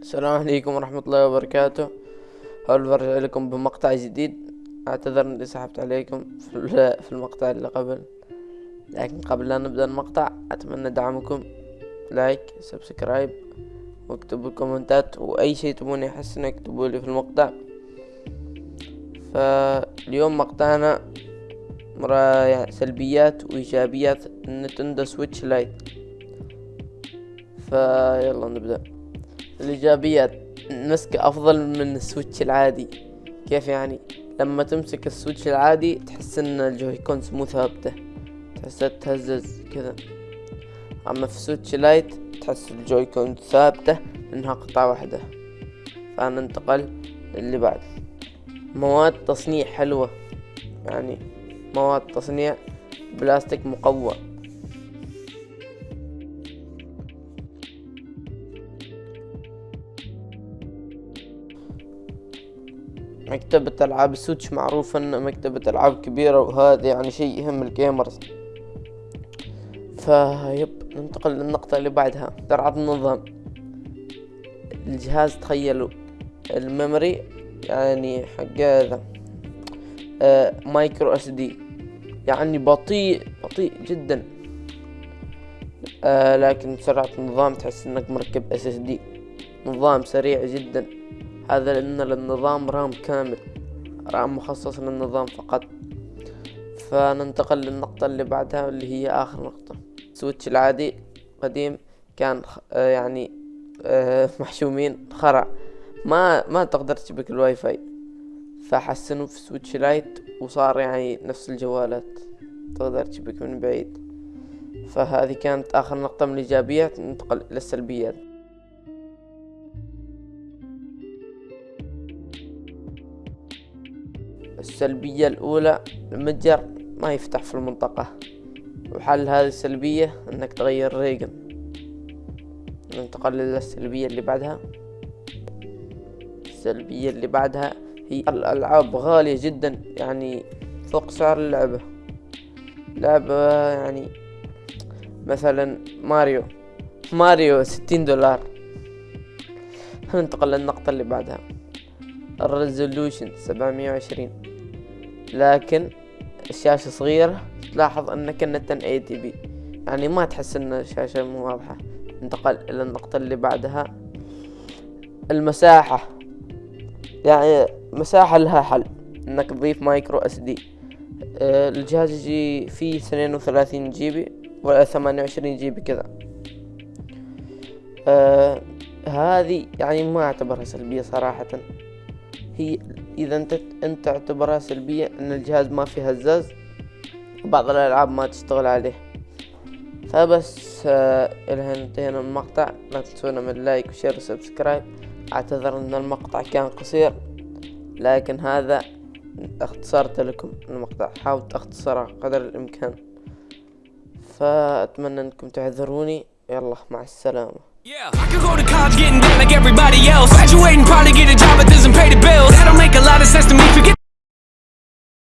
السلام عليكم ورحمة الله وبركاته. هل برجع لكم بمقطع جديد. أعتذر إني سحبت عليكم في المقطع اللي قبل. لكن قبل لا نبدأ المقطع أتمنى دعمكم. like subscribe واكتبوا كومنتات وأي شيء تبوني احسن اكتبوا لي في المقطع. فاليوم مقطعنا يعني سلبيات وإيجابيات. ال Nintendo Switch Lite. فيلا نبدأ. الإيجابيات مسكة أفضل من ال Switch العادي. كيف يعني؟ لما تمسك ال Switch العادي تحس إن ال Joy-Con مو ثابتة تحسها تهزز كذا. أما في Switch Lite تحس ال Joy-Con ثابتة انها قطعة واحدة. فننتقل للي بعد. مواد تصنيع حلوة. يعني مواد تصنيع بلاستيك مقوى. مكتبة ألعاب Switch معروف أنه مكتبة ألعاب كبيرة وهذا يعني شيء يهم ال gamers. فيب ننتقل للنقطة اللي بعدها سرعة النظام. الجهاز تخيلوا ال memory يعني حق هذا آه micro SD. يعني بطيء بطيء جدا. آه لكن سرعة النظام تحس إنك مركب SSD. نظام سريع جدا. هذا لأن النظام RAM كامل RAM مخصص للنظام فقط. فننتقل للنقطة اللي بعدها اللي هي آخر نقطة. Switch العادي قديم كان آه، يعني آه، محشومين خرع ما ما تقدر تشبك الواي فاي فحسنوا في Switch Lite وصار يعني نفس الجوالات. تقدر تشبك من بعيد. فهذه كانت آخر نقطة من الإيجابيات. ننتقل إلى السلبيات. السلبية الأولى المتجر ما يفتح في المنطقة. وحل هذه السلبية إنك تغير region. ننتقل للسلبية اللي بعدها. السلبية اللي بعدها هي الألعاب غالية جدا يعني فوق سعر اللعبة. لعبة يعني مثلا ماريو. ماريو ستين دولار. ننتقل للنقطة اللي بعدها. ال resolution سبعمية وعشرين. لكن الشاشة صغيرة تلاحظ انك انه 1080 p يعني ما تحس أن الشاشة مو واضحة. انتقل إلى النقطة اللي بعدها. المساحة. يعني مساحة لها حل. إنك تضيف micro SD آه، الجهاز يجي فيه اثنين وثلاثين GB ولا ثمانية وعشرين GB كذا. آه هذه يعني ما أعتبرها سلبية صراحة. هي إذا أنت أنت تعتبرها سلبية إن الجهاز ما فيه هزاز بعض الألعاب ما تشتغل عليه. فبس آه إلى هنا انتهينا من المقطع. لا تنسونا من like و share و subscribe. أعتذر إن المقطع كان قصير لكن هذا اختصرت لكم المقطع حاولت اختصره قدر الإمكان. فأتمنى أنكم تعذروني. يلا مع السلامة. College getting down like everybody else. Graduating, probably get a job, but doesn't pay the bills. That don't make a lot of sense to me, forget